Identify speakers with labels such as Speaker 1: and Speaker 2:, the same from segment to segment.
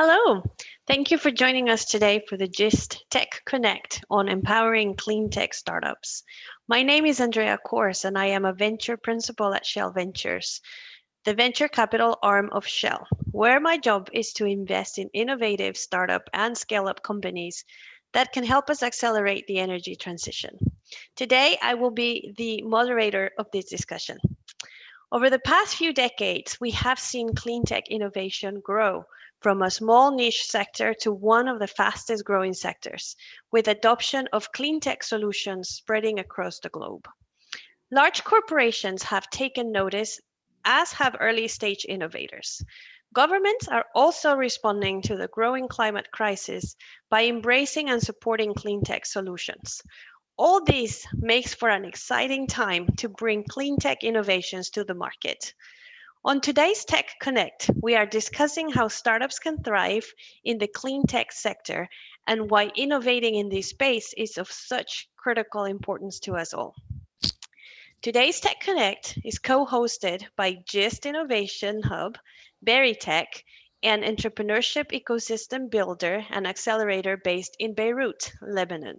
Speaker 1: Hello, thank you for joining us today for the GIST Tech Connect on empowering clean tech startups. My name is Andrea Kors and I am a venture principal at Shell Ventures, the venture capital arm of Shell, where my job is to invest in innovative startup and scale up companies that can help us accelerate the energy transition. Today, I will be the moderator of this discussion. Over the past few decades, we have seen clean tech innovation grow from a small niche sector to one of the fastest growing sectors, with adoption of clean tech solutions spreading across the globe. Large corporations have taken notice, as have early stage innovators. Governments are also responding to the growing climate crisis by embracing and supporting clean tech solutions. All this makes for an exciting time to bring clean tech innovations to the market. On today's Tech Connect, we are discussing how startups can thrive in the clean tech sector and why innovating in this space is of such critical importance to us all. Today's Tech Connect is co-hosted by GIST Innovation Hub, Berytech, an entrepreneurship ecosystem builder and accelerator based in Beirut, Lebanon.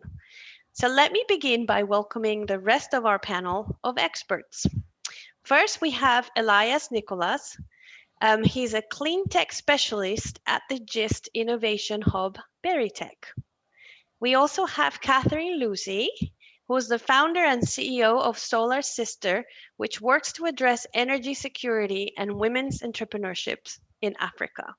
Speaker 1: So let me begin by welcoming the rest of our panel of experts. First, we have Elias Nicolas. Um, he's a clean tech specialist at the GIST Innovation Hub, Berytech. We also have Katherine Lucey, who is the founder and CEO of Solar Sister, which works to address energy security and women's entrepreneurship in Africa.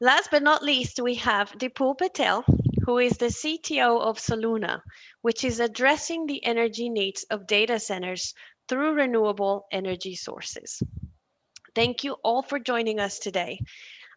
Speaker 1: Last but not least, we have Dipul Patel, who is the CTO of Soluna, which is addressing the energy needs of data centers through renewable energy sources. Thank you all for joining us today.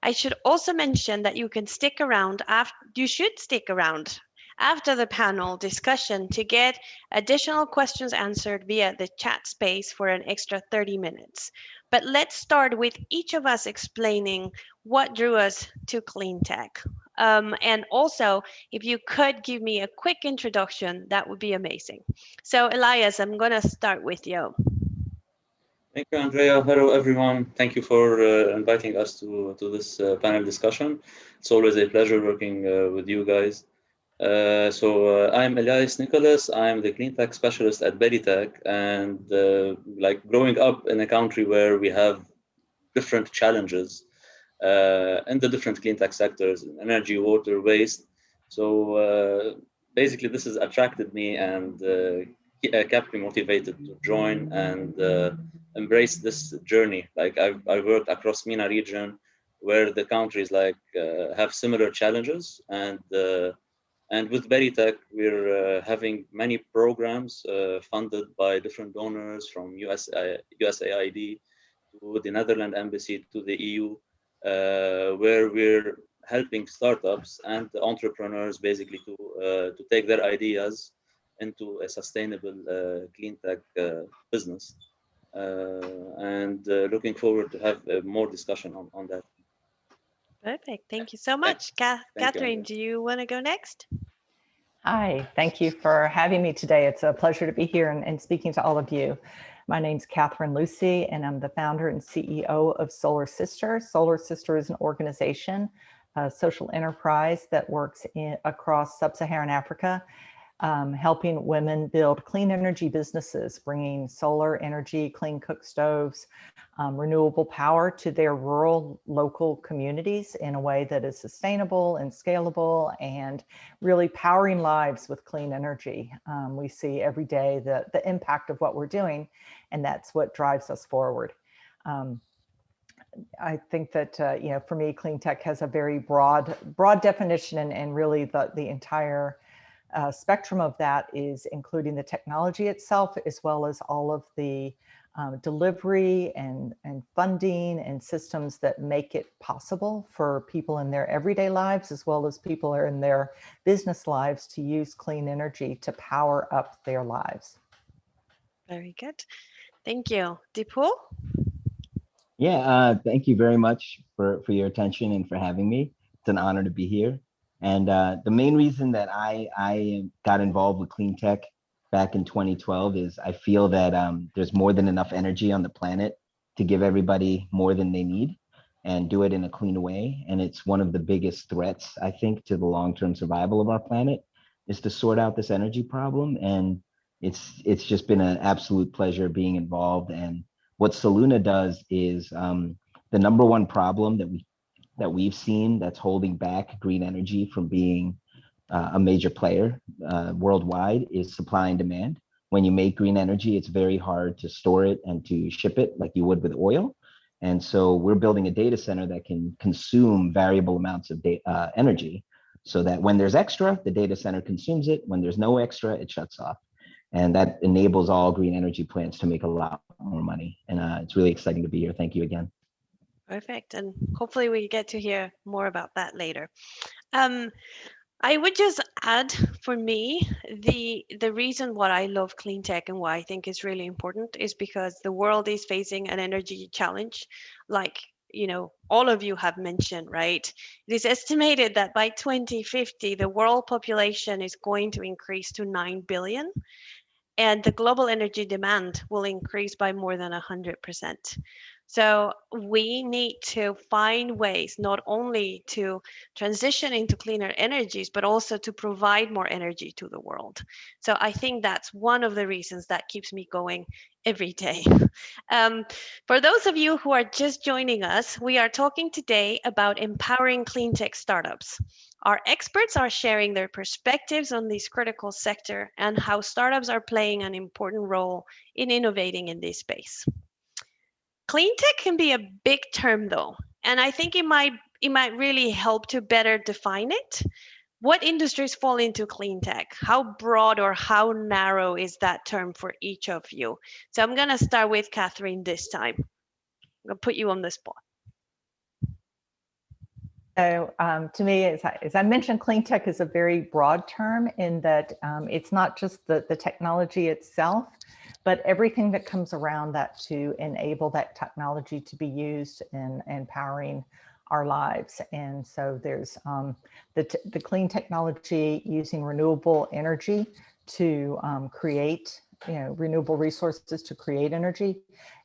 Speaker 1: I should also mention that you can stick around after, you should stick around after the panel discussion to get additional questions answered via the chat space for an extra 30 minutes. But let's start with each of us explaining what drew us to clean tech. Um, and also, if you could give me a quick introduction, that would be amazing. So Elias, I'm going to start with you.
Speaker 2: Thank you, Andrea. Hello, everyone. Thank you for uh, inviting us to, to this uh, panel discussion. It's always a pleasure working uh, with you guys. Uh, so uh, I'm Elias Nicholas. I'm the clean tech specialist at Berytech. And uh, like growing up in a country where we have different challenges, uh, in the different clean tech sectors, energy, water, waste. So uh, basically this has attracted me and uh, kept me motivated to join and embrace this journey. Like I've, I've worked across MENA region where the countries like have similar challenges and and with Berytech, we're uh, having many programs uh, funded by different donors from US, uh, USAID to the Netherlands Embassy to the EU uh, Uh, where we're helping startups and entrepreneurs basically to uh, to take their ideas into a sustainable uh, clean tech uh, business. Uh, and looking forward to have more discussion on, on that.
Speaker 1: Perfect. Thank you so much. Thank Katherine, you. do you want to go next?
Speaker 3: Hi, thank you for having me today. It's a pleasure to be here and, and speaking to all of you. My name's Katherine Lucey, and I'm the founder and CEO of Solar Sister. Solar Sister is an organization, a social enterprise that works in, across sub-Saharan Africa, um, helping women build clean energy businesses, bringing solar energy, clean cook stoves, um, renewable power to their rural local communities in a way that is sustainable and scalable and really powering lives with clean energy. Um, we see every day the, the impact of what we're doing, and that's what drives us forward. Um, I think that, uh, you know, for me, clean tech has a very broad, broad definition and, and really the, the entire uh, spectrum of that is including the technology itself, as well as all of the um, delivery and, and funding and systems that make it possible for people in their everyday lives as well as people are in their business lives to use clean energy to power up their lives.
Speaker 1: Very good. Thank you. Dipul?
Speaker 4: Yeah, uh, thank you very much for, for your attention and for having me. It's an honor to be here. And uh, the main reason that I, I got involved with clean tech back in 2012 is I feel that um, there's more than enough energy on the planet to give everybody more than they need. and do it in a clean way. And it's one of the biggest threats, I think, to the long-term survival of our planet is to sort out this energy problem. And it's it's just been an absolute pleasure being involved. And what Soluna does is um, the number one problem that we that we've seen that's holding back green energy from being uh, a major player uh, worldwide is supply and demand. When you make green energy, it's very hard to store it and to ship it like you would with oil. And so we're building a data center that can consume variable amounts of uh, energy so that when there's extra, the data center consumes it. When there's no extra, it shuts off. And that enables all green energy plants to make a lot more money. And uh, it's really exciting to be here. Thank you again.
Speaker 1: Perfect. And hopefully we get to hear more about that later. Um, I would just add for me, the the reason why I love clean tech and why I think is really important is because the world is facing an energy challenge like you know all of you have mentioned right it is estimated that by 2050 the world population is going to increase to 9 billion and the global energy demand will increase by more than 100%. So we need to find ways not only to transition into cleaner energies, but also to provide more energy to the world. So I think that's one of the reasons that keeps me going every day. Um, for those of you who are just joining us, we are talking today about empowering clean tech startups. Our experts are sharing their perspectives on this critical sector and how startups are playing an important role in innovating in this space. Clean tech can be a big term though, and I think it might it might really help to better define it. What industries fall into clean tech? How broad or how narrow is that term for each of you? So I'm gonna start with Katherine this time. I'm gonna put you on the spot.
Speaker 3: So um, to me, as I, as I, mentioned, clean tech is a very broad term in that um, it's not just the, the technology itself, but everything that comes around that to enable that technology to be used and empowering our lives. And so there's um, the, the clean technology using renewable energy to um, create you know, renewable resources to create energy,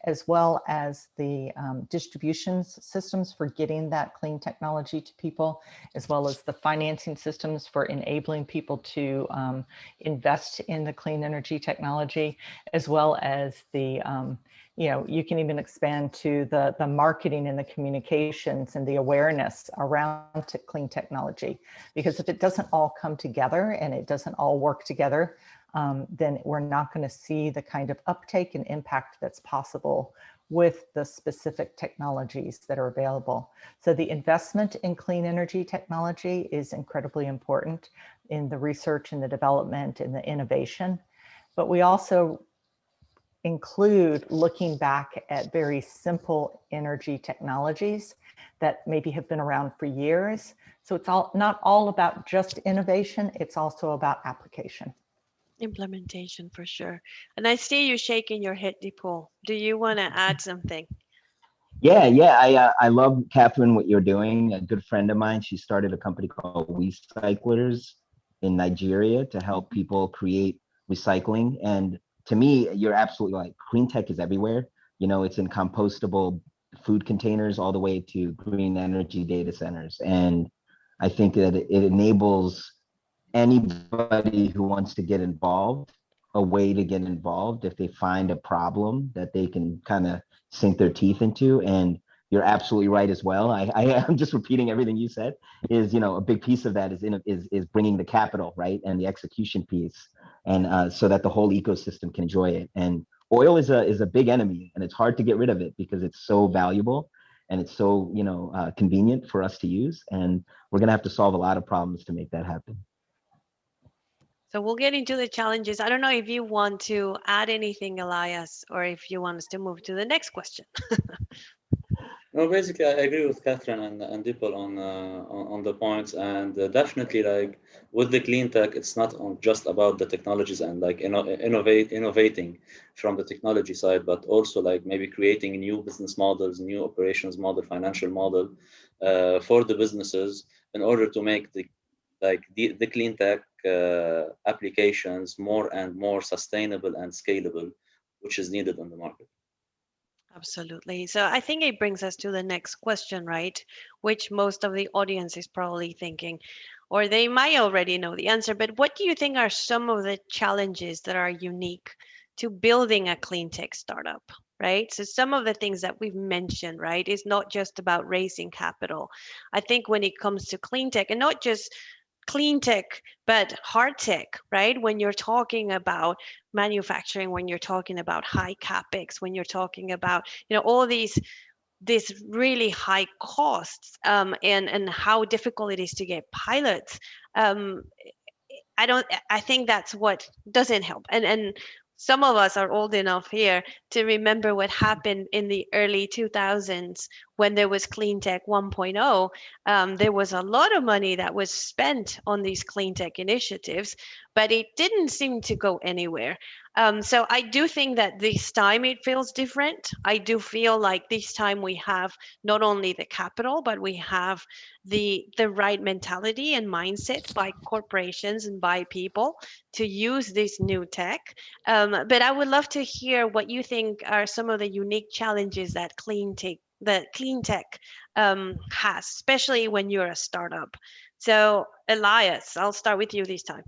Speaker 3: as well as the um, distribution systems for getting that clean technology to people, as well as the financing systems for enabling people to um, invest in the clean energy technology, as well as the, um, you know, you can even expand to the, the marketing and the communications and the awareness around clean technology. Because if it doesn't all come together and it doesn't all work together, um, then we're not going to see the kind of uptake and impact that's possible with the specific technologies that are available. So the investment in clean energy technology is incredibly important in the research and the development and the innovation. But we also include looking back at very simple energy technologies that maybe have been around for years. So it's all not all about just innovation, it's also about application
Speaker 1: implementation for sure. And I see you shaking your head, Dipul. Do you want to add something?
Speaker 4: Yeah, yeah, I uh, I love Katherine what you're doing. A good friend of mine, she started a company called Wecyclers in Nigeria to help people create recycling. And to me, you're absolutely like Clean tech is everywhere. You know, it's in compostable food containers all the way to green energy data centers. And I think that it enables anybody who wants to get involved a way to get involved if they find a problem that they can kind of sink their teeth into. And you're absolutely right as well. I, I am just repeating everything you said is you know a big piece of that is in is is bringing the capital right and the execution piece and uh, so that the whole ecosystem can enjoy it. And oil is a is a big enemy and it's hard to get rid of it because it's so valuable and it's so you know uh, convenient for us to use and we're gonna have to solve a lot of problems to make that happen
Speaker 1: so we'll get into the challenges. I don't know if you want to add anything, Elias, or if you want us to move to the next question.
Speaker 2: no, basically, I agree with Katherine and, and Dipul on, uh, on, on the points, and uh, definitely, like with the clean tech, it's not just about the technologies and like inno innovate innovating from the technology side, but also like maybe creating new business models, new operations model, financial model uh, for the businesses in order to make the like the, the clean tech Uh, applications more and more sustainable and scalable, which is needed on the market.
Speaker 1: Absolutely. So I think it brings us to the next question, right? Which most of the audience is probably thinking, or they might already know the answer, but what do you think are some of the challenges that are unique to building a clean tech startup? Right. So some of the things that we've mentioned, right, is not just about raising capital. I think when it comes to clean tech and not just clean tech, but hard tech, right? When you're talking about manufacturing, when you're talking about high capex, when you're talking about, you know, all these these really high costs um, and and how difficult it is to get pilots. Um, I don't. I think that's what doesn't help. And and some of us are old enough here to remember what happened in the early 2000s when there was clean tech 1.0 um, there was a lot of money that was spent on these clean tech initiatives but it didn't seem to go anywhere um, so I do think that this time it feels different. I do feel like this time we have not only the capital, but we have the the right mentality and mindset by corporations and by people to use this new tech. Um, but I would love to hear what you think are some of the unique challenges that clean tech that clean tech um, has, especially when you're a startup. So Elias, I'll start with you this time.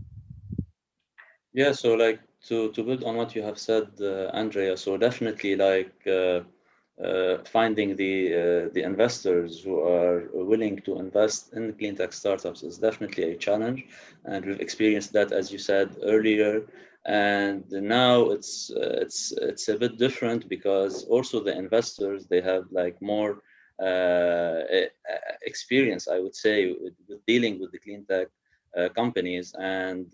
Speaker 2: Yeah, so like to to build on what you have said, uh, Andrea. So definitely, like uh, uh, finding the uh, the investors who are willing to invest in clean tech startups is definitely a challenge, and we've experienced that, as you said earlier. And now it's uh, it's it's a bit different because also the investors they have like more uh, experience, I would say, with, dealing with the clean tech companies and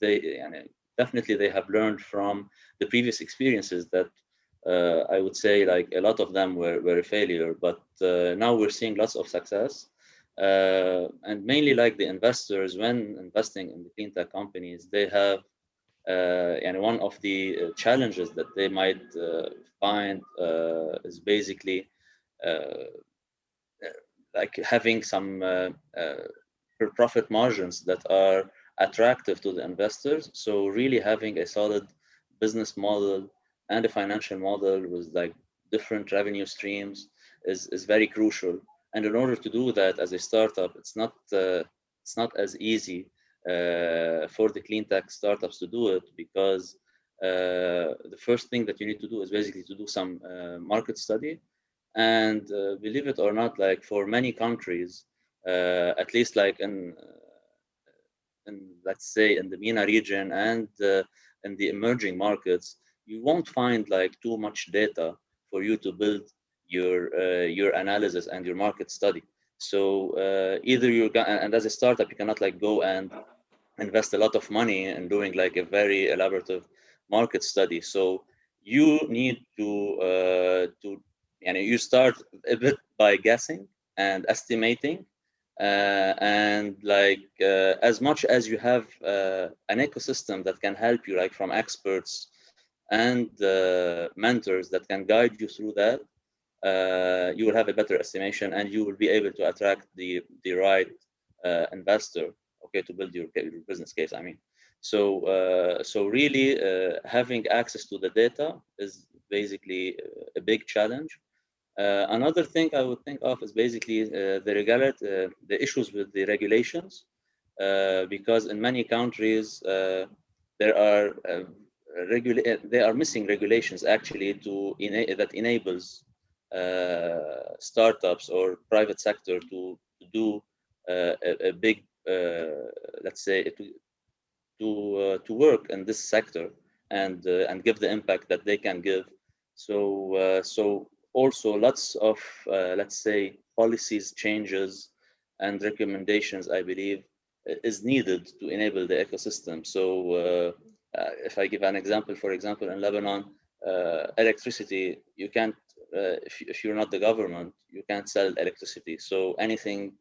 Speaker 2: they and definitely they have learned from the previous experiences that uh, I would say like a lot of them were, were a failure, but uh, now we're seeing lots of success. Uh, and mainly like the investors, when investing in the clean tech companies, they have, uh, and one of the uh, challenges that they might uh, find is basically like having some profit margins that are attractive to the investors. So really having a solid business model and a financial model with like different revenue streams is, is very crucial. And in order to do that as a startup, it's not uh, it's not as easy uh, for the clean tech startups to do it because uh, the first thing that you need to do is basically to do some uh, market study. And uh, believe it or not, like for many countries, uh, at least like in in let's say in the MENA region and in the emerging markets, you won't find like too much data for you to build your uh, your analysis and your market study. So uh, either you're and as a startup, you cannot like go and invest a lot of money in doing like a very elaborative market study. So you need to uh, to and you start a bit by guessing and estimating uh, and like uh, as much as you have uh, an ecosystem that can help you like from experts and mentors that can guide you through that uh, you will have a better estimation and you will be able to attract the the right uh, investor okay to build your, your, business case i mean. So uh, so really having access to the data is basically a big challenge. Uh, another thing I would think of is basically uh, the uh, the issues with the regulations, uh, because in many countries uh, there are uh, they are missing regulations actually to ena that enables startups or private sector to, to do a, a, big, let's say, to to to work in this sector and and give the impact that they can give. So so also lots of, uh, let's say, policies changes and recommendations, I believe, is needed to enable the ecosystem. So uh, uh, if I give an example, for example, in Lebanon, uh, electricity, you can't, uh, if, if you're not the government, you can't sell electricity. So anything,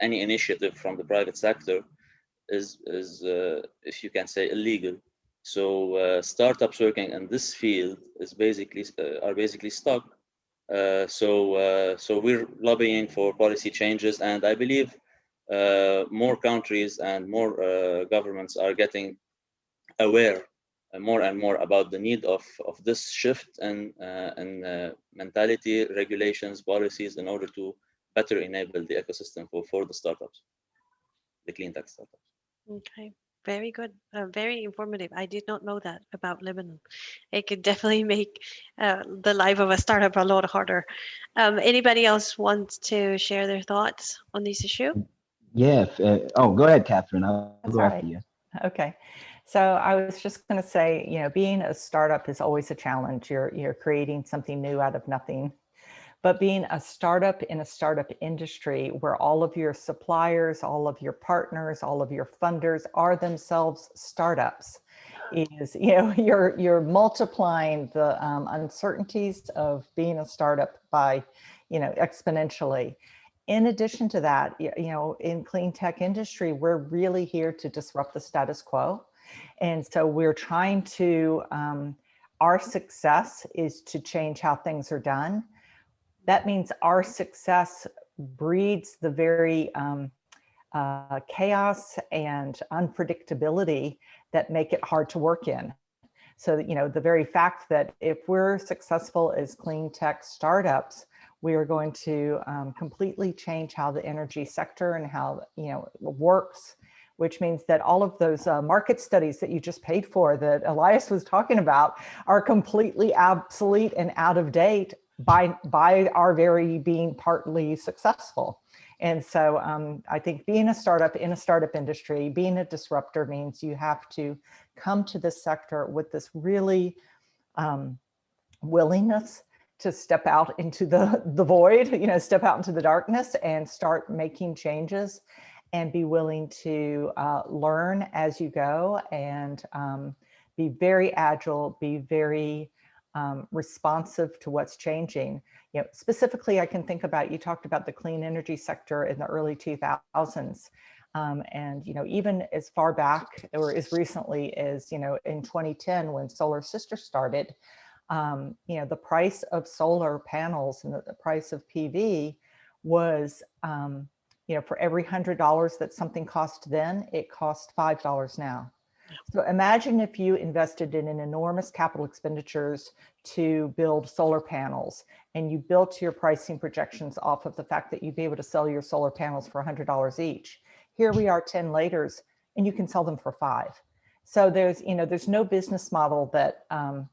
Speaker 2: any initiative from the private sector is, is uh, if you can say, illegal. So startups working in this field is basically, are basically stuck uh, so, uh, so we're lobbying for policy changes, and I believe uh, more countries and more governments are getting aware uh, more and more about the need of, of this shift and, uh, and uh, mentality, regulations, policies in order to better enable the ecosystem for, for the startups, the clean tech startups.
Speaker 1: Okay, very good. Uh, very informative. I did not know that about Lebanon. It could definitely make uh, the life of a startup a lot harder. Um, anybody else wants to share their thoughts on this issue?
Speaker 4: Yeah. uh, oh, go ahead, Katherine. I'll
Speaker 3: That's
Speaker 4: go
Speaker 3: all
Speaker 4: after you.
Speaker 3: Okay. So I was just going to say, you know, being a startup is always a challenge. You're you're creating something new out of nothing. But being a startup in a startup industry where all of your suppliers, all of your partners, all of your funders are themselves startups is, you know, you're you're multiplying the um, uncertainties of being a startup by, you know, exponentially. In addition to that, you know, in clean tech industry, we're really here to disrupt the status quo. And so we're trying to, um, our success is to change how things are done. That means our success breeds the very um, uh, chaos and unpredictability that make it hard to work in. So, you know, the very fact that if we're successful as clean tech startups, we are going to um, completely change how the energy sector and how, you know, works which means that all of those uh, market studies that you just paid for that Elias was talking about are completely obsolete and out of date by, by our very being partly successful. And so um, I think being a startup in a startup industry, being a disruptor means you have to come to this sector with this really um, willingness to step out into the, the void, you know, step out into the darkness and start making changes and be willing to uh, learn as you go and um, be very agile, be very um, responsive to what's changing. You know, specifically, I can think about, you talked about the clean energy sector in the early 2000s. Um, and, you know, even as far back or as recently as, you know, in 2010, when Solar Sister started, um, you know, the price of solar panels and the, the price of PV was, um, you know, for every hundred dollars that something cost then, it costs five dollars now. So imagine if you invested in an enormous capital expenditures to build solar panels and you built your pricing projections off of the fact that you'd be able to sell your solar panels for hundred dollars each. Here we are 10 later and you can sell them for five. So there's, you know, there's no business model that um,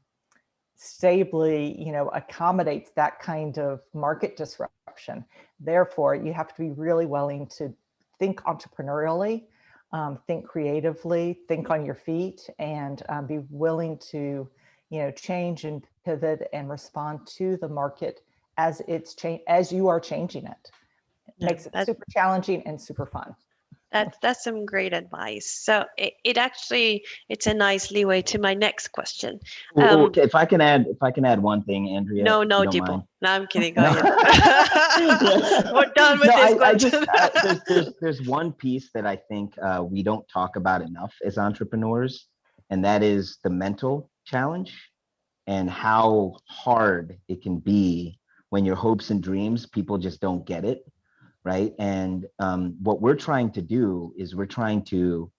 Speaker 3: stably, you know, accommodates that kind of market disruption. Therefore, you have to be really willing to think entrepreneurially, um, think creatively, think on your feet, and um, be willing to, you know, change and pivot and respond to the market as it's change as you are changing it. It
Speaker 1: Yeah,
Speaker 3: makes it super challenging and super fun.
Speaker 1: That's that's some great advice. So it, it actually it's a nice leeway to my next question. Um,
Speaker 4: if I can add, if I can add one thing, Andrea.
Speaker 1: no, no, Dipo. No, I'm kidding. Go
Speaker 4: No.
Speaker 1: ahead. We're done with
Speaker 4: No,
Speaker 1: this
Speaker 4: I- I just, uh, there's, there's, there's one piece that I think uh, we don't talk about enough as entrepreneurs, and that is the mental challenge and how hard it can be when your hopes and dreams, people just don't get it, right? And um, what we're trying to do is we're trying to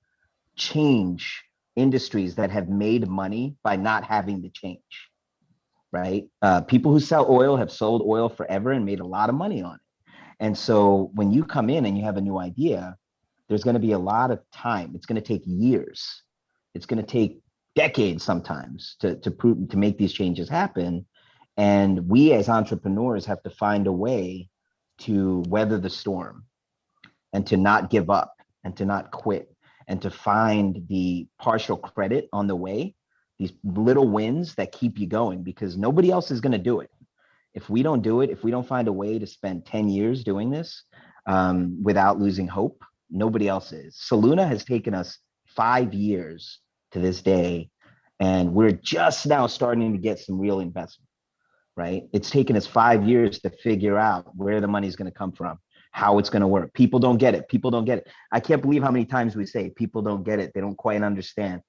Speaker 4: change industries that have made money by not having to change, right? Uh, people who sell oil have sold oil forever and made a lot of money on it. And so when you come in and you have a new idea, there's going to be a lot of time. It's going to take years. It's going to take decades sometimes to to prove to make these changes happen. And we as entrepreneurs have to find a way to weather the storm and to not give up and to not quit and to find the partial credit on the way, these little wins that keep you going because nobody else is going to do it if we don't do it, if we don't find a way to spend 10 years doing this um, without losing hope, nobody else is. Soluna has taken us five years to this day, and we're just now starting to get some real investment, right? It's taken us five years to figure out where the money is going to come from, how it's going to work. People don't get it. People don't get it. I can't believe how many times we say people don't get it. They don't quite understand.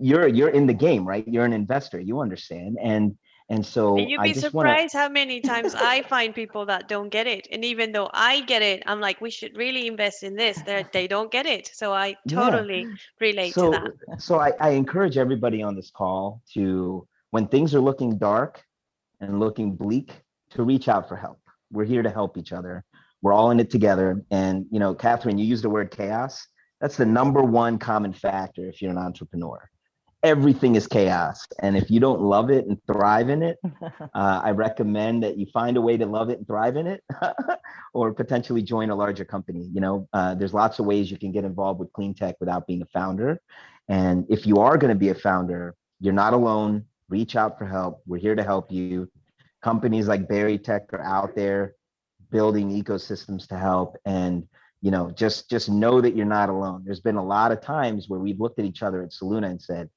Speaker 4: You're you're in the game, right? You're an investor. You understand, and And so
Speaker 1: And you'd
Speaker 4: I
Speaker 1: be
Speaker 4: to,
Speaker 1: surprised how many times I find people that don't get it. And even though I get it, I'm like, we should really invest in this. They they don't get it. So I
Speaker 4: Yeah.
Speaker 1: totally relate to
Speaker 4: so,
Speaker 1: that.
Speaker 4: so I, I encourage everybody on this call to, when things are looking dark and looking bleak, to reach out for help. We're here to help each other. We're all in it together. And, you know, Katherine, you used the word chaos. That's the number one common factor if you're an entrepreneur. Everything is chaos. And if you don't love it and thrive in it, uh, I recommend that you find a way to love it and thrive in it, or potentially join a larger company. You know, uh, there's lots of ways you can get involved with clean tech without being a founder. And if you are going to be a founder, you're not alone. Reach out for help. We're here to help you. Companies like Berytech are out there building ecosystems to help. And you know, just just know that you're not alone. There's been a lot of times where we've looked at each other at Soluna and said,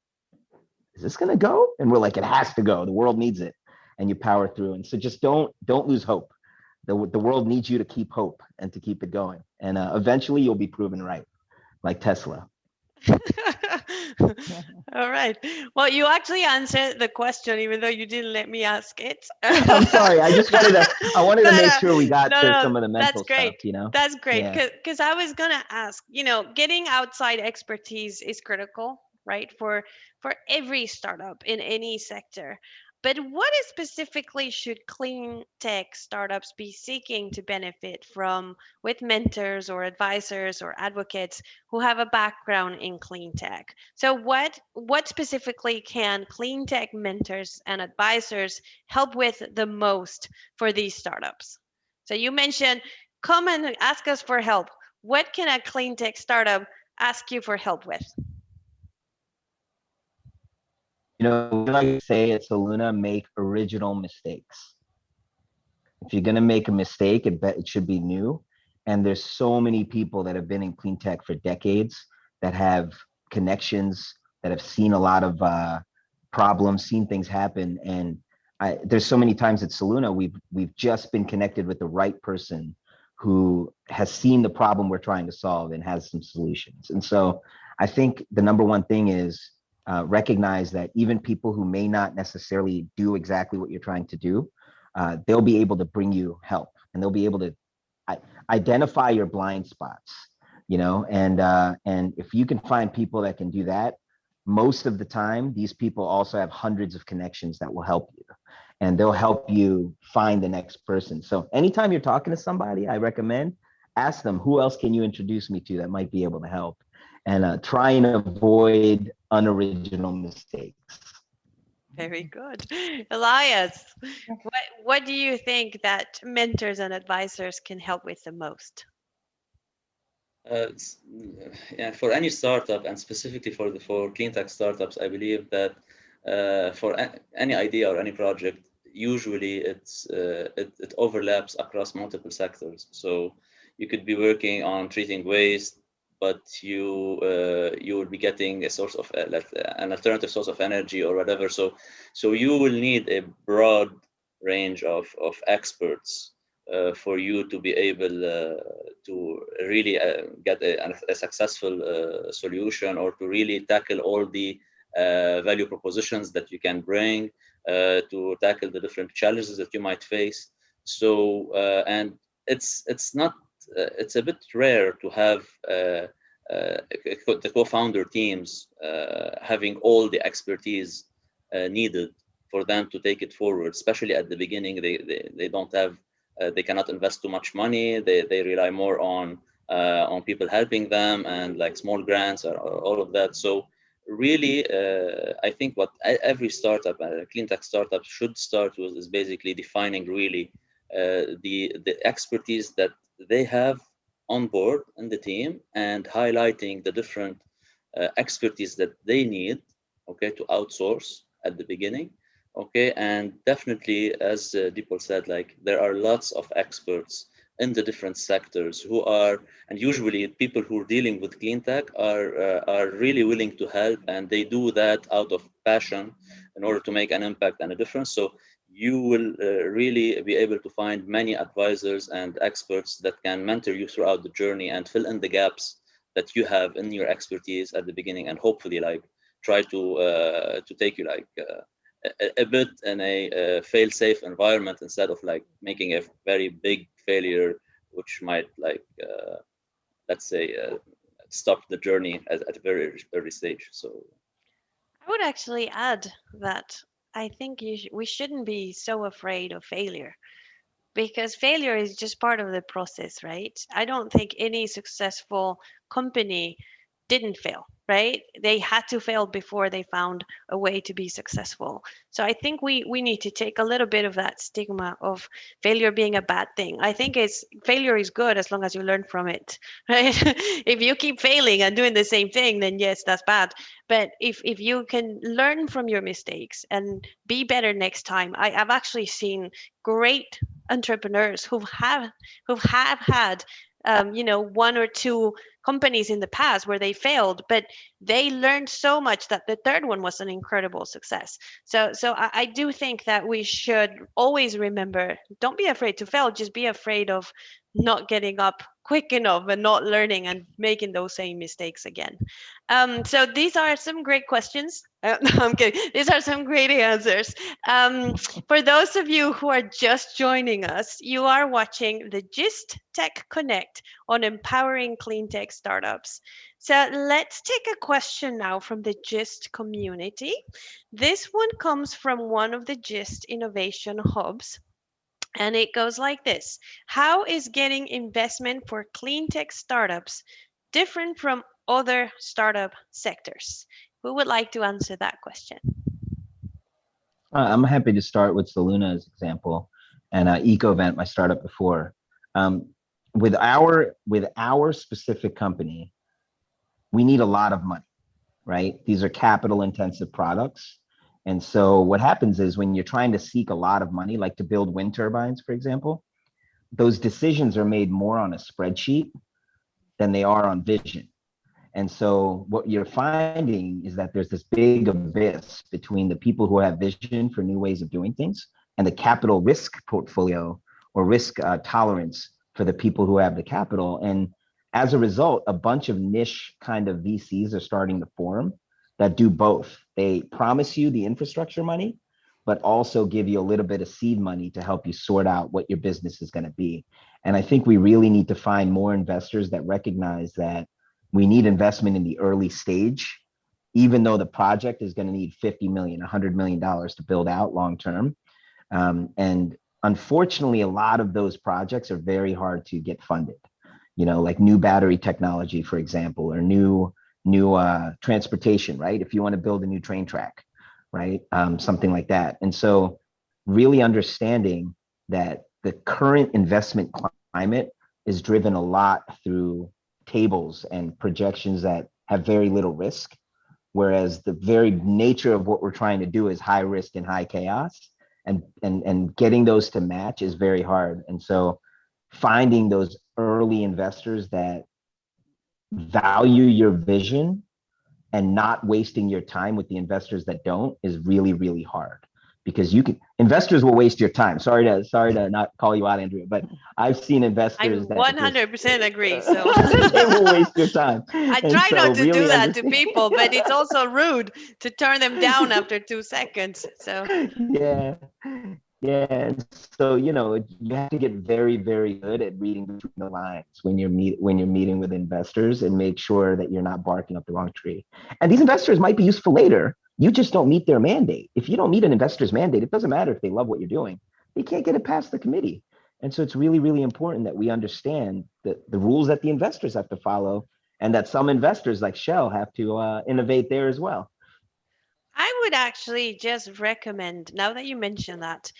Speaker 4: is this gonna go? And we're like, it has to go. The world needs it. And you power through. And so just don't don't lose hope. The, the world needs you to keep hope and to keep it going. And uh, eventually you'll be proven right, like Tesla.
Speaker 1: All right. Well, you actually answered the question, even though you didn't let me ask it.
Speaker 4: I'm sorry. I just wanted to I wanted to make sure we got
Speaker 1: no,
Speaker 4: to
Speaker 1: no,
Speaker 4: some of the mental that's
Speaker 1: great.
Speaker 4: stuff, you know?
Speaker 1: That's great
Speaker 4: Yeah.
Speaker 1: because I was gonna ask, you know, getting outside expertise is critical, right? For for every startup in any sector. But what specifically should clean tech startups be seeking to benefit from with mentors or advisors or advocates who have a background in clean tech? So what what specifically can clean tech mentors and advisors help with the most for these startups? So you mentioned come and ask us for help. What can a clean tech startup ask you for help with?
Speaker 4: You know, like to say at Soluna, make original mistakes. If you're gonna make a mistake, it bet it should be new. And there's so many people that have been in clean tech for decades that have connections, that have seen a lot of uh, problems, seen things happen. And I, there's so many times at Soluna, we've we've just been connected with the right person who has seen the problem we're trying to solve and has some solutions. And so I think the number one thing is uh, recognize that even people who may not necessarily do exactly what you're trying to do, uh, they'll be able to bring you help and they'll be able to identify your blind spots, you know, and uh, and if you can find people that can do that, most of the time, these people also have hundreds of connections that will help you and they'll help you find the next person. So anytime you're talking to somebody, I recommend ask them, who else can you introduce me to that might be able to help? And uh, try and avoid unoriginal mistakes.
Speaker 1: Very good. Elias, what, what do you think that mentors and advisors can help with the most?
Speaker 2: Uh, yeah, for any startup and specifically for the for clean tech startups, I believe that uh, for any idea or any project, usually it's uh, it, it overlaps across multiple sectors. So you could be working on treating waste, but you uh, you will be getting a source of uh, an alternative source of energy or whatever. So so you will need a broad range of of experts uh, for you to be able uh, to really uh, get a, a successful uh, solution or to really tackle all the value propositions that you can bring to tackle the different challenges that you might face. So and it's it's not uh, it's a bit rare to have uh, uh, the co-founder teams uh, having all the expertise uh, needed for them to take it forward, especially at the beginning. They they, they don't have they cannot invest too much money. They they rely more on on people helping them and like small grants or, or all of that. So really, uh, I think what every startup, uh, clean tech startup, should start with is basically defining really the the expertise that they have on board in the team and highlighting the different uh, expertise that they need, okay, to outsource at the beginning okay? And definitely as uh, Dipul said like there are lots of experts in the different sectors who are and usually people who are dealing with clean tech are uh, are really willing to help and they do that out of passion in order to make an impact and a difference. So you will uh, really be able to find many advisors and experts that can mentor you throughout the journey and fill in the gaps that you have in your expertise at the beginning and hopefully like try to uh, to take you like uh, a, a bit in a uh, fail-safe environment instead of like making a very big failure, which might like uh, let's say uh, stop the journey at, at a very early stage. So
Speaker 1: I would actually add that I think sh we shouldn't be so afraid of failure because failure is just part of the process, right? I don't think any successful company didn't fail right? They had to fail before they found a way to be successful. So i think we we need to take a little bit of that stigma of failure being a bad thing. I think it's failure is good as long as you learn from it right? If you keep failing and doing the same thing then yes that's bad. But if if you can learn from your mistakes and be better next time I, i've actually seen great entrepreneurs who have who have had um, you know one or two companies in the past where they failed but they learned so much that the third one was an incredible success. So so I, I, do think that we should always remember don't be afraid to fail just be afraid of not getting up quick enough and not learning and making those same mistakes again. Um, so these are some great questions. Uh, i'm kidding. These are some great answers. Um, for those of you who are just joining us you are watching the gist tech connect on empowering clean tech startups. So let's take a question now from the GIST community. This one comes from one of the GIST innovation hubs. And it goes like this. How is getting investment for clean tech startups different from other startup sectors? Who would like to answer that question?
Speaker 4: Uh, I'm happy to start with Soluna example and uh, EcoVent, my startup before. Um, with our with our specific company, we need a lot of money, right? These are capital intensive products. And so what happens is when you're trying to seek a lot of money, like to build wind turbines, for example, those decisions are made more on a spreadsheet than they are on vision. And so what you're finding is that there's this big abyss between the people who have vision for new ways of doing things and the capital risk portfolio or risk uh, tolerance for the people who have the capital. And as a result, a bunch of niche kind of VCs are starting to form that do both. They promise you the infrastructure money, but also give you a little bit of seed money to help you sort out what your business is going to be. And I think we really need to find more investors that recognize that we need investment in the early stage, even though the project is going to need 50 million, 100 million dollars to build out long term. Um, and unfortunately, a lot of those projects are very hard to get funded you know, like new battery technology, for example, or new new uh, transportation, right? If you want to build a new train track, right? Um, something like that. And so really understanding that the current investment climate is driven a lot through tables and projections that have very little risk, whereas the very nature of what we're trying to do is high risk and high chaos. And, and, and getting those to match is very hard. And so finding those early investors that value your vision and not wasting your time with the investors that don't is really really hard because you can investors will waste your time. Sorry to sorry to not call you out andrea but i've seen investors
Speaker 1: i 100 percent agree so.
Speaker 4: They will waste your time.
Speaker 1: I try so not to really do that to people but it's also rude to turn them down after two seconds so.
Speaker 4: Yeah yeah, so you know you have to get very, very good at reading between the lines when you're meet when you're meeting with investors and make sure that you're not barking up the wrong tree. And these investors might be useful later. You just don't meet their mandate. If you don't meet an investor's mandate, it doesn't matter if they love what you're doing. They can't get it past the committee. And so it's really, really important that we understand the, the rules that the investors have to follow and that some investors like Shell have to uh, innovate there as well.
Speaker 1: I would actually just recommend, now that you mention that,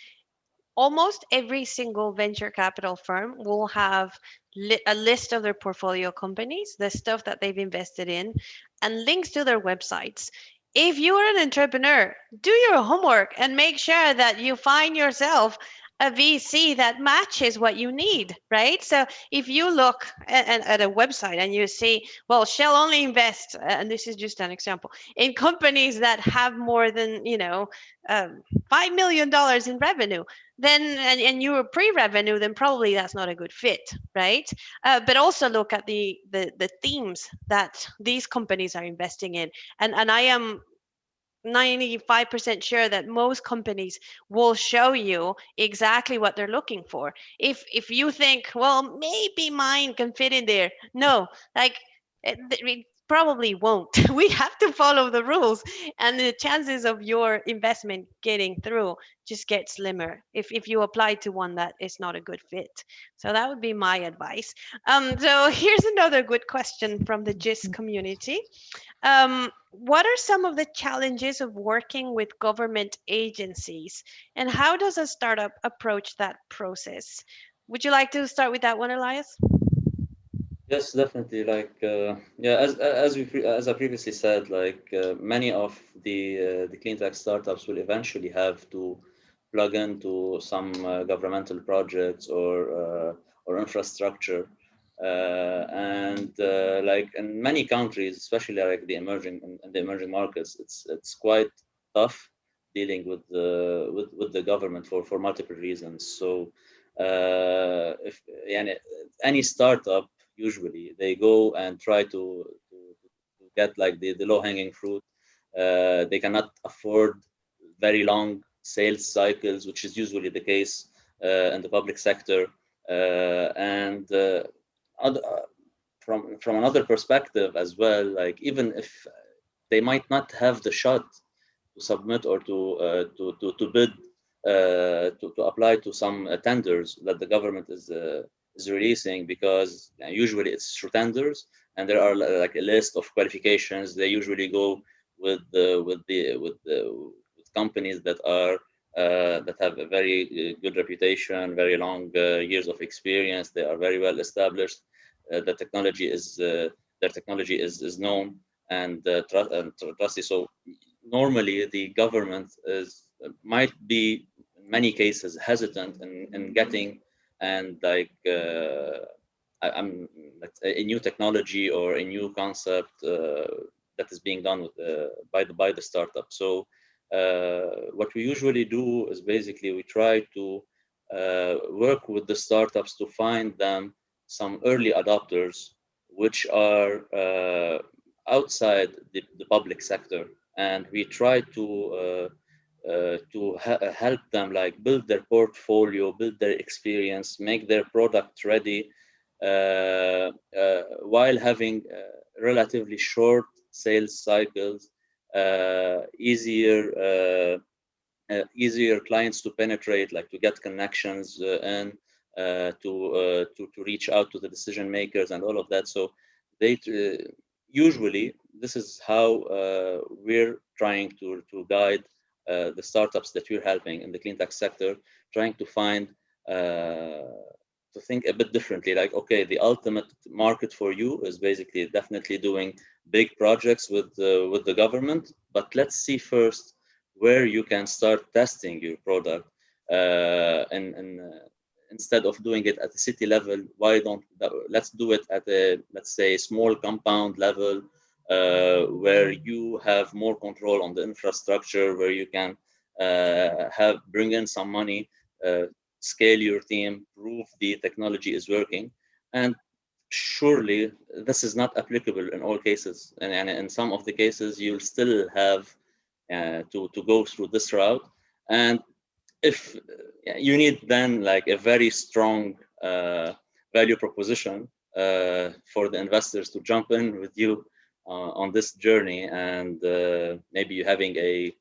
Speaker 1: almost every single venture capital firm will have li a list of their portfolio companies, the stuff that they've invested in, and links to their websites. If you are an entrepreneur, do your homework and make sure that you find yourself a VC that matches what you need, right? So if you look at, at, a website and you see, well, Shell only invests, and this is just an example, in companies that have more than, you know, um, $5 million in revenue, then, and, and you're pre-revenue, then probably that's not a good fit, right? Uh, but also look at the, the, the themes that these companies are investing in. And, and I am 95% sure that most companies will show you exactly what they're looking for. If if you think, well, maybe mine can fit in there. No, like it, it probably won't. we have to follow the rules and the chances of your investment getting through just get slimmer if, if you apply to one that is not a good fit. So that would be my advice. Um, so here's another good question from the GIST community. Um, what are some of the challenges of working with government agencies and how does a startup approach that process? Would you like to start with that one, Elias?
Speaker 2: Yes, definitely. Like, uh, yeah, as as we as I previously said, like uh, many of the uh, the clean tech startups will eventually have to plug into some uh, governmental projects or uh, or infrastructure, and like in many countries, especially like the emerging in the emerging markets, it's it's quite tough dealing with the with with the government for for multiple reasons. So, if yeah, any startup usually they go and try to, to, to get like the, the low-hanging fruit uh, they cannot afford very long sales cycles which is usually the case uh, in the public sector uh, and uh, other, uh, from from another perspective as well like even if they might not have the shot to submit or to uh, to, to to bid to, to apply to some tenders that the government is is releasing because usually it's through tenders and there are like a list of qualifications. They usually go with the with the with the with companies that are uh, that have a very uh, good reputation, very long uh, years of experience. They are very well established. Uh, the technology is uh, their technology is is known and, uh, tr and trusty. So normally the government is might be in many cases hesitant in, in getting and like uh, I, am a new technology or a new concept uh, that is being done with the, by the by the startup. So uh, what we usually do is basically we try to work with the startups to find them some early adopters which are uh, outside the, the, public sector. And we try to uh, uh, to help them like build their portfolio, build their experience, make their product ready, uh, uh, while having relatively short sales cycles, easier easier clients to penetrate, like to get connections and to uh, to to reach out to the decision makers and all of that. So they uh, usually this is how we're trying to to guide uh, the startups that we're helping in the clean tech sector, trying to find uh, to think a bit differently like okay the ultimate market for you is basically definitely doing big projects with uh, with the government but let's see first where you can start testing your product uh, and uh, instead of doing it at the city level why don't let's do it at a let's say small compound level uh, where you have more control on the infrastructure, where you can uh, have bring in some money, uh, scale your team, prove the technology is working, and surely this is not applicable in all cases. And, and in some of the cases, you'll still have uh, to to go through this route. And if you need then like a very strong uh, value proposition uh, for the investors to jump in with you uh, on this journey and uh, maybe you having a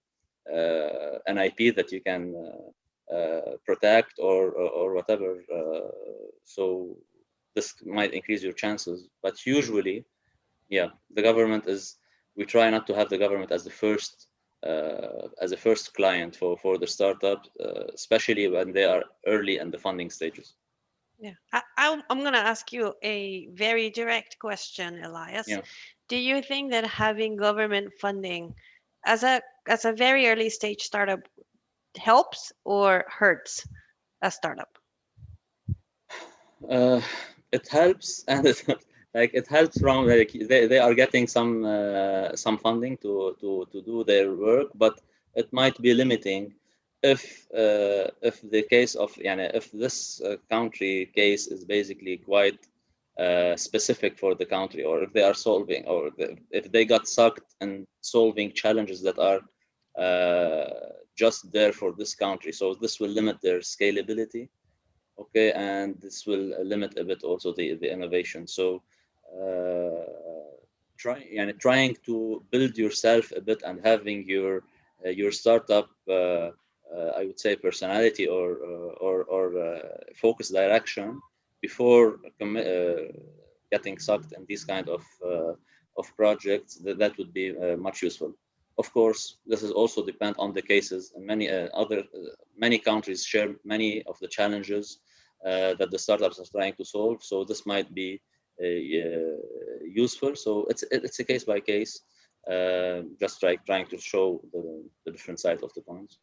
Speaker 2: uh, an IP that you can protect or, or, or whatever. so this might increase your chances, but usually, yeah, the government is, we try not to have the government as the first uh, as a first client for for the startup, uh, especially when they are early in the funding stages.
Speaker 1: Yeah, I, am going to ask you a very direct question, Elias. Yeah do you think that having government funding as a as a very early stage startup helps or hurts a startup?
Speaker 2: Uh, it helps and it, like it helps from like they, they are getting some uh, some funding to to to do their work, but it might be limiting if uh, if the case of yani, if this uh, country case is basically quite uh, specific for the country or if they are solving or if they got sucked in solving challenges that are uh, just there for this country. So this will limit their scalability, okay, and this will limit a bit also the, the innovation. So uh, try, yani trying to build yourself a bit and having your uh, your startup, uh, uh, I would say, personality or or, or focus direction before getting sucked in these kind of of projects. That that would be much useful. Of course, this is also depend on the cases. And many other many countries share many of the challenges that the startups are trying to solve. So this might be uh, useful. So it's it's a case by case, uh, just like trying to show the, the different sides of the coins.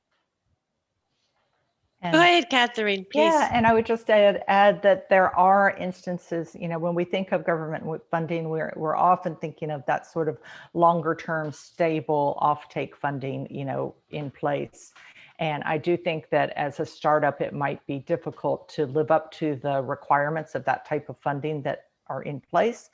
Speaker 3: And-
Speaker 1: Go ahead, Katherine, please.
Speaker 3: Yeah, and I would just add, add that there are instances, you know, when we think of government funding, we're, we're often thinking of that sort of longer term stable offtake funding, you know, in place. And I do think that as a startup, it might be difficult to live up to the requirements of that type of funding that are in place.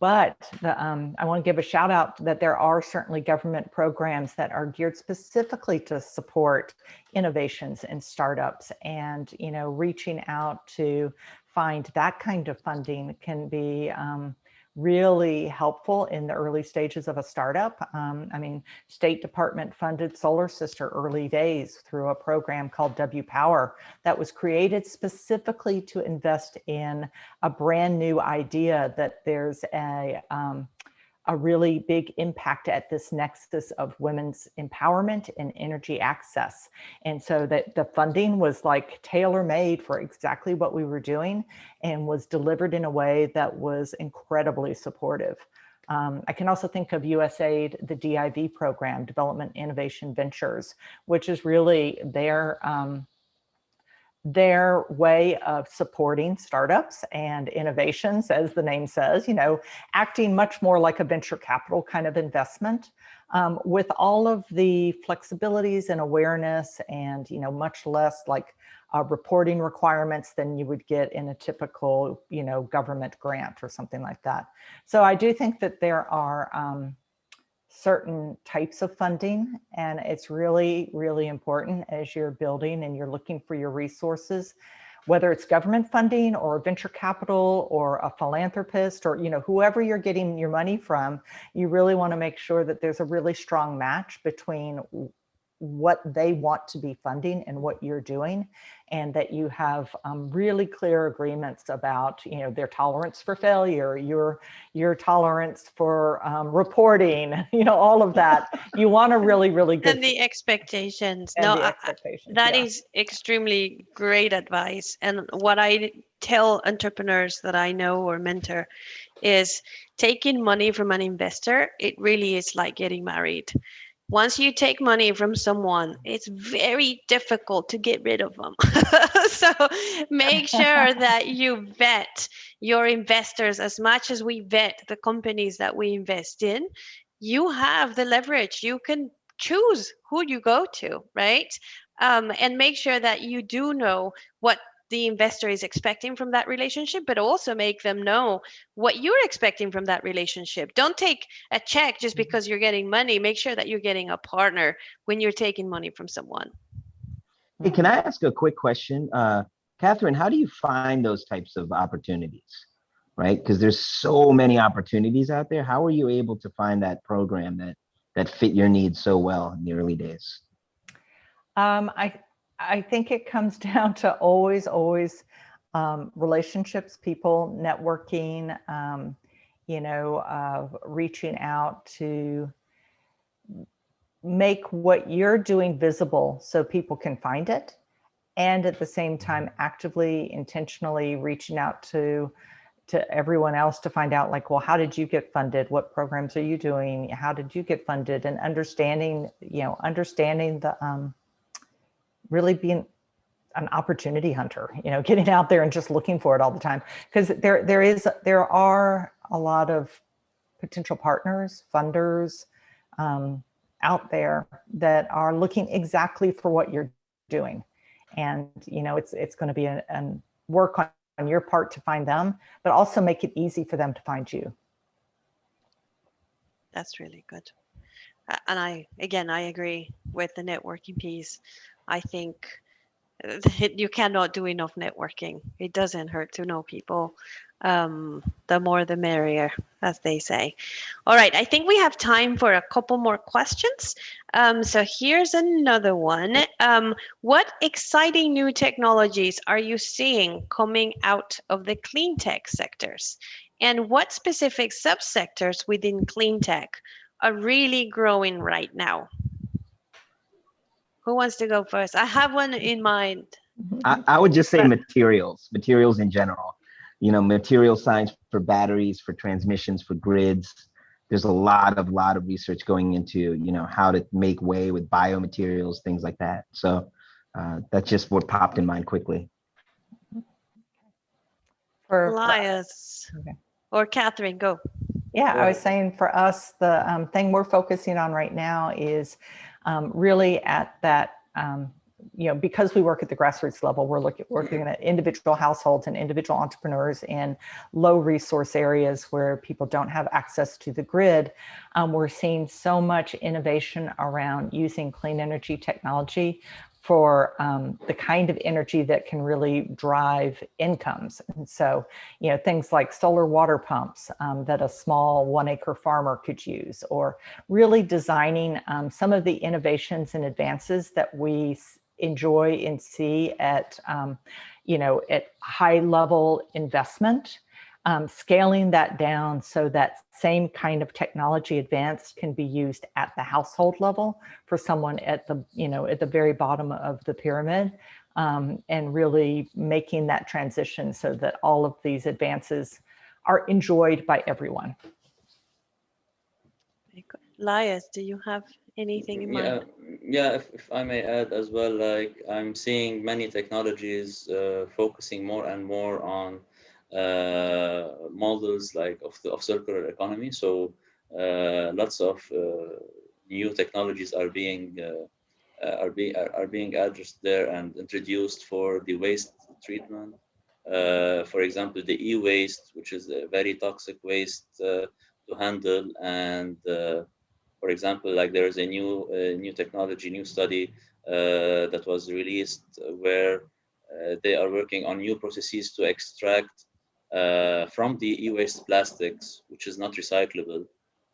Speaker 3: But the, um, I want to give a shout out that there are certainly government programs that are geared specifically to support innovations and startups and, you know, reaching out to find that kind of funding can be um, really helpful in the early stages of a startup. Um, I mean, State Department funded Solar Sister early days through a program called W Power that was created specifically to invest in a brand new idea that there's a, um, a really big impact at this nexus of women's empowerment and energy access. And so that the funding was like tailor made for exactly what we were doing and was delivered in a way that was incredibly supportive. Um, I can also think of USAID, the DIV program, Development Innovation Ventures, which is really their um, their way of supporting startups and innovations, as the name says, you know, acting much more like a venture capital kind of investment um, with all of the flexibilities and awareness and, you know, much less like uh, reporting requirements than you would get in a typical, you know, government grant or something like that. So I do think that there are, um, certain types of funding. And it's really, really important as you're building and you're looking for your resources, whether it's government funding or venture capital or a philanthropist or, you know, whoever you're getting your money from, you really want to make sure that there's a really strong match between what they want to be funding and what you're doing and that you have um, really clear agreements about you know their tolerance for failure your your tolerance for um, reporting you know all of that you want a really really good
Speaker 1: and the expectations.
Speaker 3: and
Speaker 1: no,
Speaker 3: the
Speaker 1: I- I- that
Speaker 3: yeah.
Speaker 1: is extremely great advice. And what I tell entrepreneurs that I know or mentor is taking money from an investor, it really is like getting married. Once you take money from someone, it's very difficult to get rid of them. so make sure that you vet your investors as much as we vet the companies that we invest in. You have the leverage. You can choose who you go to, right? Um, and make sure that you do know what the investor is expecting from that relationship, but also make them know what you're expecting from that relationship. Don't take a check just because you're getting money. Make sure that you're getting a partner when you're taking money from someone.
Speaker 4: Hey, can I ask a quick question? Uh, Katherine, how do you find those types of opportunities? Right? Because there's so many opportunities out there. How are you able to find that program that that fit your needs so well in the early days?
Speaker 3: Um, I, I think it comes down to always, always um, relationships, people, networking, um, you know, uh, reaching out to make what you're doing visible so people can find it. And at the same time, actively, intentionally reaching out to to everyone else to find out like, well, how did you get funded? What programs are you doing? How did you get funded? And understanding, you know, understanding the, um, really being an opportunity hunter, you know, getting out there and just looking for it all the time. Because there, there is, there are a lot of potential partners, funders um, out there that are looking exactly for what you're doing. And, you know, it's, it's going to be an, an work on, on your part to find them, but also make it easy for them to find you.
Speaker 1: That's really good. And I, again, I agree with the networking piece. I think you cannot do enough networking. It doesn't hurt to know people. Um, the more the merrier, as they say. All right, I think we have time for a couple more questions. Um, so here's another one. Um, what exciting new technologies are you seeing coming out of the clean tech sectors? And what specific subsectors within clean tech are really growing right now? Who wants to go first? I have one in mind.
Speaker 4: I, I would just say materials, materials in general. You know, material science for batteries, for transmissions, for grids. There's a lot of lot of research going into you know how to make way with biomaterials, things like that. So uh, that's just what popped in mind quickly.
Speaker 3: For, for
Speaker 1: Elias
Speaker 3: Okay.
Speaker 1: or Katherine, go.
Speaker 3: Yeah, I was saying for us, the um, thing we're focusing on right now is um, really at that, um, you know, because we work at the grassroots level, we're looking working at individual households and individual entrepreneurs in low resource areas where people don't have access to the grid. Um, we're seeing so much innovation around using clean energy technology for um, the kind of energy that can really drive incomes. And so, you know, things like solar water pumps um, that a small one acre farmer could use, or really designing um, some of the innovations and advances that we enjoy and see at, um, you know, at high level investment, um, scaling that down so that same kind of technology advance can be used at the household level for someone at the, you know, at the very bottom of the pyramid um, and really making that transition so that all of these advances are enjoyed by everyone.
Speaker 1: Elias, do you have anything in
Speaker 2: Yeah,
Speaker 1: mind?
Speaker 2: yeah. If, if I may add as well, like I'm seeing many technologies uh, focusing more and more on models like of the of circular economy. So uh, lots of uh, new technologies are being uh, uh, are being are, are being addressed there and introduced for the waste treatment. Uh, for example, the e-waste, which is a very toxic waste uh, to handle, and uh, for example, like there is a new uh, new technology, new study uh, that was released where uh, they are working on new processes to extract uh, from the e-waste plastics, which is not recyclable,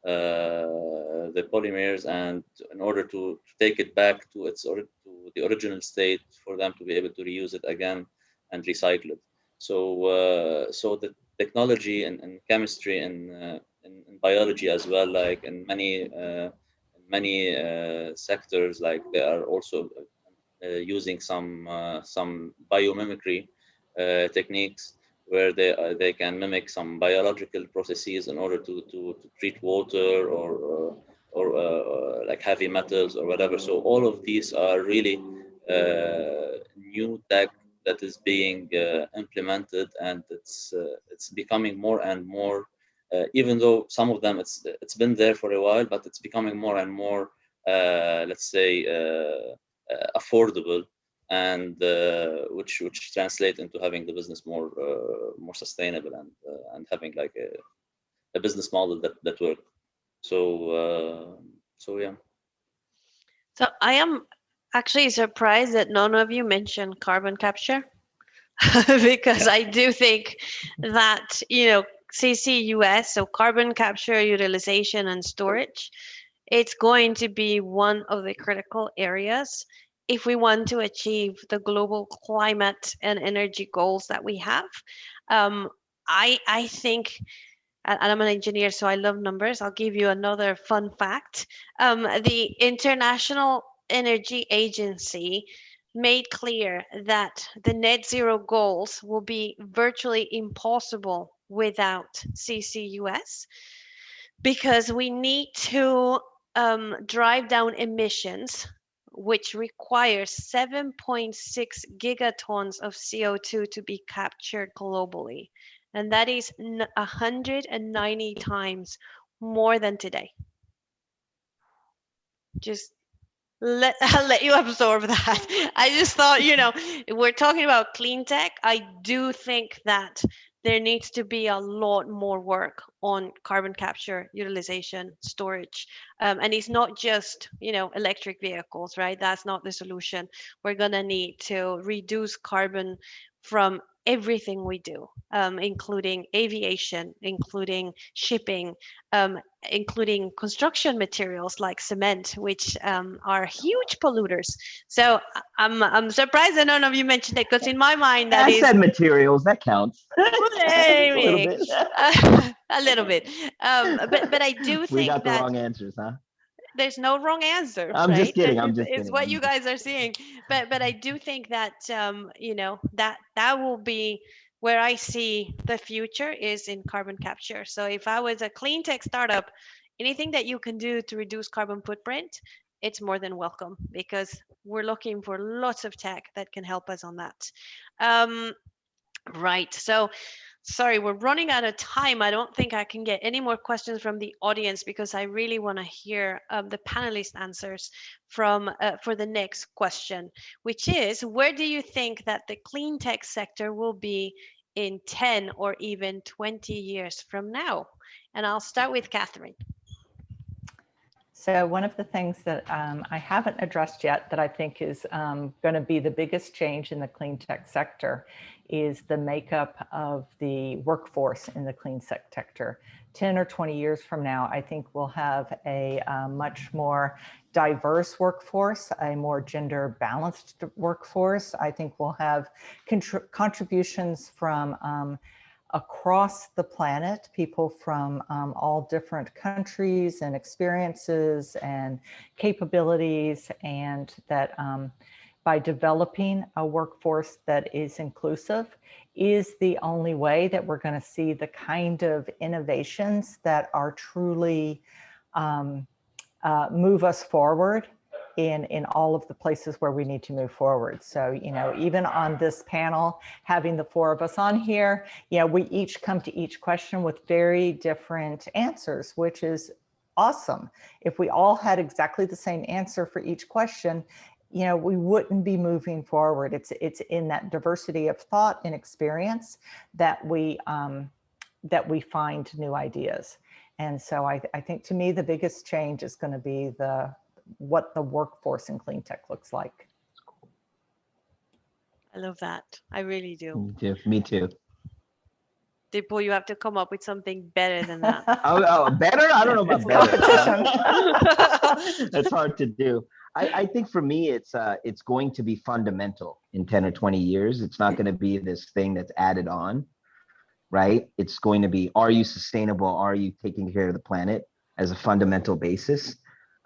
Speaker 2: uh, the polymers, and in order to, take it back to its or, to the original state for them to be able to reuse it again and recycle it. So, uh, so the technology and, and chemistry and uh, biology as well, like in many uh, many uh, sectors, like they are also using some some biomimicry techniques where they uh, they can mimic some biological processes in order to to, to treat water or uh, or uh, like heavy metals or whatever. So all of these are really uh, new tech that is being uh, implemented, and it's uh, it's becoming more and more uh, even though some of them it's it's been there for a while, but it's becoming more and more, uh, let's say, uh, uh, affordable, and uh, which which translate into having the business more uh, more sustainable and uh, and having like a, a business model that that work. So so yeah.
Speaker 1: So I am actually surprised that none of you mentioned carbon capture because I do think that, you know, CCUS, so carbon capture, utilization, and storage, it's going to be one of the critical areas if we want to achieve the global climate and energy goals that we have. Um, I, I think, and I'm an engineer, so I love numbers. I'll give you another fun fact. Um, the International Energy Agency made clear that the net zero goals will be virtually impossible without CCUS because we need to um, drive down emissions, which requires 7.6 gigatons of CO2 to be captured globally. And that is 190 times more than today. Just let I'll let you absorb that. I just thought, you know, we're talking about clean tech. I do think that there needs to be a lot more work on carbon capture, utilization, storage. Um, and it's not just, you know, electric vehicles, right? That's not the solution. We're going to need to reduce carbon from everything we do, um, including aviation, including shipping, um, including construction materials like cement, which um, are huge polluters. So I'm, I'm surprised that none of you mentioned it because in my mind that
Speaker 4: I
Speaker 1: is
Speaker 4: said materials, that counts. A little bit.
Speaker 1: a little bit. Um, but but I do
Speaker 4: We
Speaker 1: think
Speaker 4: got the
Speaker 1: that
Speaker 4: wrong answers, huh?
Speaker 1: There's no wrong answer.
Speaker 4: I'm just kidding,
Speaker 1: It's-
Speaker 4: I'm just
Speaker 1: It's what you guys are seeing. But but I do think that um, you know that that will be where I see the future is in carbon capture. So if I was a clean tech startup, anything that you can do to reduce carbon footprint, it's more than welcome because we're looking for lots of tech that can help us on that. Um, right. So sorry, we're running out of time. I don't think I can get any more questions from the audience because I really want to hear um, the panelist answers from uh, for the next question, which is where do you think that the clean tech sector will be in 10 or even 20 years from now? And I'll start with Katherine.
Speaker 3: So one of the things that um, I haven't addressed yet that I think is um, going to be the biggest change in the clean tech sector is the makeup of the workforce in the clean sector. 10 or 20 years from now, I think we'll have a uh, much more diverse workforce, a more gender balanced workforce. I think we'll have contr contributions from um, across the planet, people from um, all different countries and experiences and capabilities, and that um, by developing a workforce that is inclusive is the only way that we're going to see the kind of innovations that are truly um, uh, move us forward in, in all of the places where we need to move forward. So, you know, even on this panel, having the four of us on here, yeah, we each come to each question with very different answers, which is awesome. If we all had exactly the same answer for each question, you know, we wouldn't be moving forward. It's it's in that diversity of thought and experience that we um, that we find new ideas. And so I, I think to me, the biggest change is going to be the what the workforce in clean tech looks like.
Speaker 1: I love that. I really do.
Speaker 4: Me too. Me too.
Speaker 1: Dipul, you have to come up with something better than that.
Speaker 4: Oh, oh, better? I don't know
Speaker 3: It's
Speaker 4: about better.
Speaker 3: competition.
Speaker 4: That's hard to do. I, I think for me, it's uh, it's going to be fundamental in 10 or 20 years. It's not going to be this thing that's added on, right? It's going to be, are you sustainable? Are you taking care of the planet as a fundamental basis?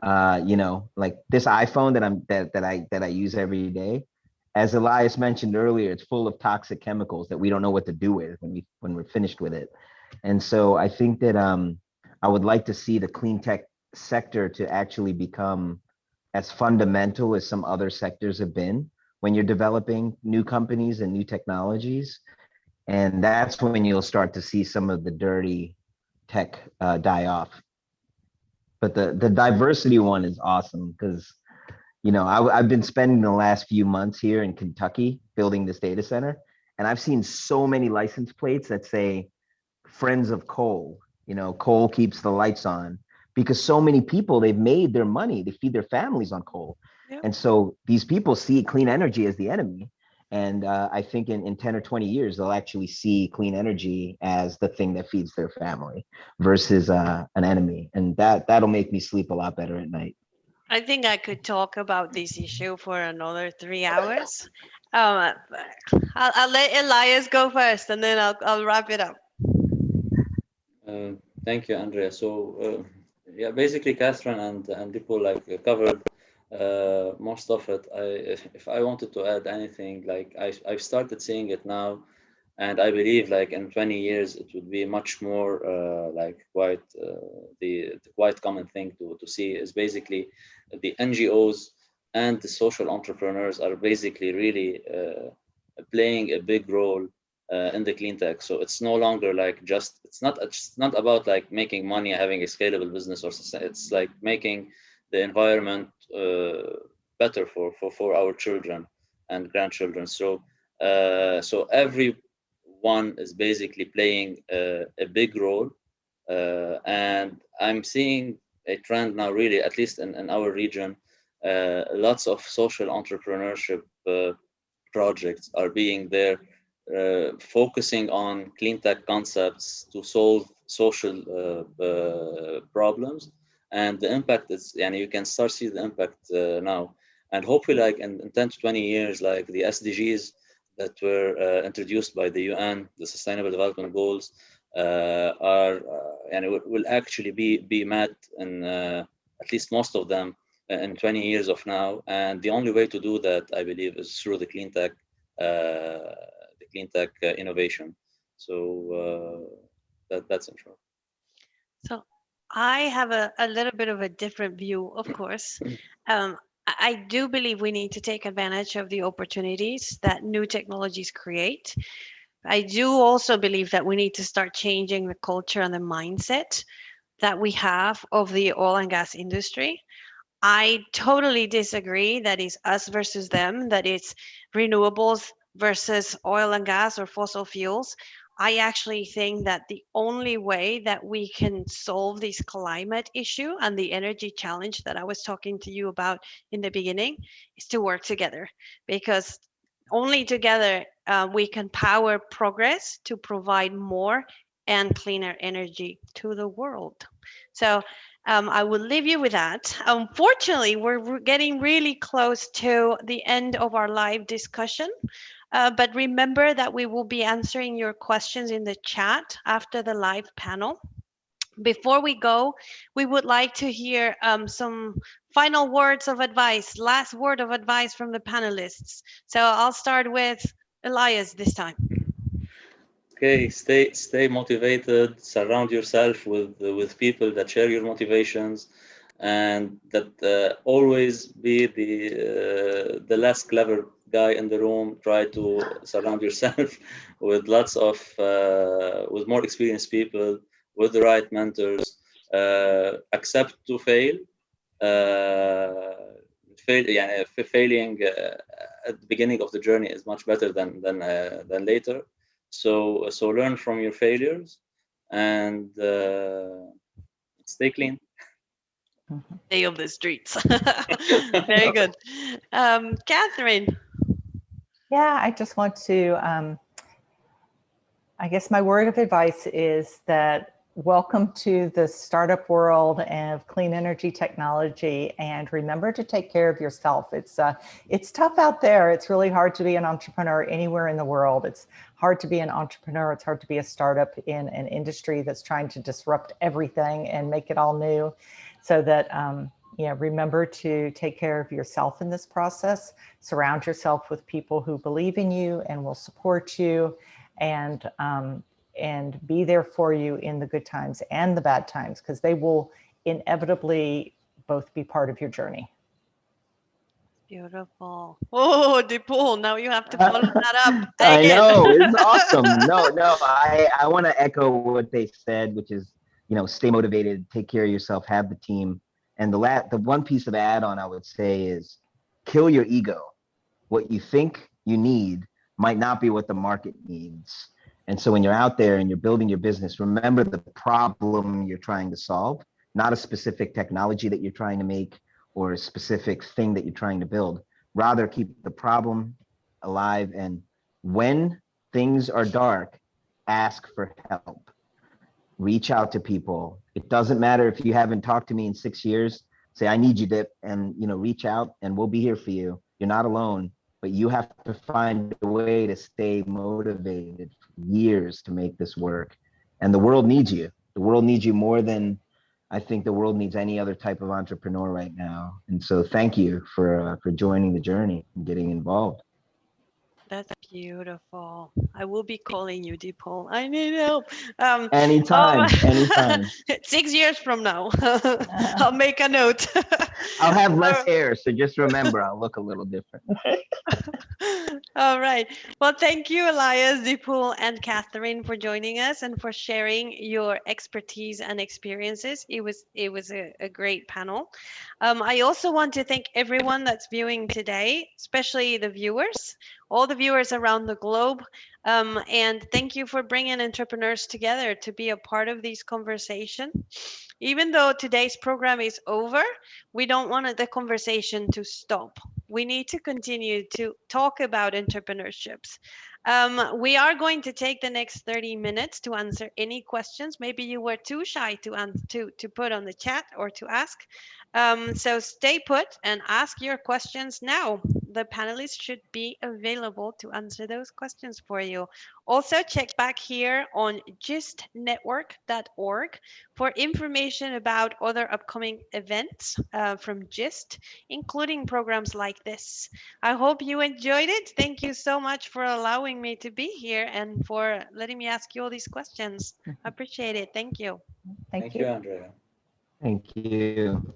Speaker 4: Uh, you know, like this iPhone that I'm that that I that I use every day. As Elias mentioned earlier, it's full of toxic chemicals that we don't know what to do with when we when we're finished with it. And so I think that um, I would like to see the clean tech sector to actually become as fundamental as some other sectors have been when you're developing new companies and new technologies. And that's when you'll start to see some of the dirty tech uh, die off. But the, the diversity one is awesome because, you know, I, I've been spending the last few months here in Kentucky building this data center. And I've seen so many license plates that say friends of coal, you know, coal keeps the lights on because so many people they've made their money they feed their families on coal
Speaker 1: Yep.
Speaker 4: and so these people see clean energy as the enemy and uh, i think in, in 10 or 20 years they'll actually see clean energy as the thing that feeds their family versus uh, an enemy and that that'll make me sleep a lot better at night
Speaker 1: I think I could talk about this issue for another three hours. Um, I'll, I'll let Elias go first and then I'll, I'll wrap it up.
Speaker 2: Uh, thank you, Andrea. So, uh, yeah, basically, Katherine and and Dipul like covered uh, most of it. I, if, if I wanted to add anything, like I I've started seeing it now, and I believe like in 20 years it would be much more uh, like quite uh, the, the quite common thing to to see is basically the NGOs and the social entrepreneurs are basically really uh, playing a big role uh, in the clean tech. So it's no longer like just it's not it's not about like making money, having a scalable business, or it's like making the environment uh, better for for for our children and grandchildren. So uh, so every one is basically playing a, a big role. Uh, and I'm seeing a trend now, really, at least in, in our region, uh, lots of social entrepreneurship uh, projects are being there, uh, focusing on clean tech concepts to solve social uh, uh, problems. And the impact is, and you can start see the impact now. And hopefully, like in, in 10 to 20 years, like the SDGs that were uh, introduced by the UN, the Sustainable Development Goals, uh, are and will, will actually be be met in uh, at least most of them in 20 years of now. And the only way to do that, I believe, is through the clean tech, the clean tech innovation. So that that's in short.
Speaker 1: So I have a, a little bit of a different view, of course. Um, I I do believe we need to take advantage of the opportunities that new technologies create. I do also believe that we need to start changing the culture and the mindset that we have of the oil and gas industry. I totally disagree that it's us versus them, that it's renewables versus oil and gas or fossil fuels. I actually think that the only way that we can solve this climate issue and the energy challenge that I was talking to you about in the beginning is to work together because only together uh, we can power progress to provide more and cleaner energy to the world. So um, I will leave you with that. Unfortunately, we're, we're getting really close to the end of our live discussion. Uh, but remember that we will be answering your questions in the chat after the live panel. Before we go, we would like to hear um, some final words of advice, last word of advice from the panelists. So I'll start with Elias this time.
Speaker 2: Okay, stay stay motivated. Surround yourself with with people that share your motivations, and that uh, always be the uh, the less clever guy in the room try to surround yourself with lots of uh, with more experienced people with the right mentors uh, accept to fail uh, fail yeah failing uh, at the beginning of the journey is much better than than uh, than later so so learn from your failures and uh, stay clean
Speaker 1: Stay on the streets. Very good. Um, Katherine.
Speaker 3: Yeah, I just want to, um, I guess my word of advice is that welcome to the startup world of clean energy technology and remember to take care of yourself. It's, uh, it's tough out there. It's really hard to be an entrepreneur anywhere in the world. It's hard to be an entrepreneur. It's hard to be a startup in an industry that's trying to disrupt everything and make it all new so that um, yeah, remember to take care of yourself in this process. Surround yourself with people who believe in you and will support you and, um, and be there for you in the good times and the bad times, because they will inevitably both be part of your journey.
Speaker 1: Beautiful. Oh, Dipul, now you have to follow that up.
Speaker 4: I know, it's awesome. No, no, I, I want to echo what they said, which is, you know, stay motivated, take care of yourself, have the team, and the the one piece of add-on I would say is kill your ego. What you think you need might not be what the market needs. And so when you're out there and you're building your business, remember the problem you're trying to solve, not a specific technology that you're trying to make or a specific thing that you're trying to build. Rather keep the problem alive. And when things are dark, ask for help reach out to people. It doesn't matter if you haven't talked to me in six years, say, I need you Dip and, you know, reach out and we'll be here for you. You're not alone, but you have to find a way to stay motivated for years to make this work. And the world needs you. The world needs you more than I think the world needs any other type of entrepreneur right now. And so thank you for, uh, for joining the journey and getting involved.
Speaker 1: That's beautiful. I will be calling you, Dipul. I need help. Um,
Speaker 4: anytime, oh, anytime.
Speaker 1: Six years from now, I'll make a note.
Speaker 4: I'll have less hair, so just remember, I'll look a little different.
Speaker 1: All right. Well, thank you, Elias, Dipul, and Katherine for joining us and for sharing your expertise and experiences. It was it was a, a great panel. Um, I also want to thank everyone that's viewing today, especially the viewers. All the viewers around the globe. Um, and thank you for bringing entrepreneurs together to be a part of these conversation. Even though today's program is over, we don't want the conversation to stop. We need to continue to talk about entrepreneurships. Um, we are going to take the next 30 minutes to answer any questions. Maybe you were too shy to, to, to put on the chat or to ask. Um, so stay put and ask your questions now. The panelists should be available to answer those questions for you. Also check back here on gistnetwork.org for information about other upcoming events uh, from GIST, including programs like this. I hope you enjoyed it. Thank you so much for allowing me to be here and for letting me ask you all these questions. I appreciate it. Thank you.
Speaker 3: Thank
Speaker 2: Thank
Speaker 3: you.
Speaker 2: you, Andrea.
Speaker 4: Thank you.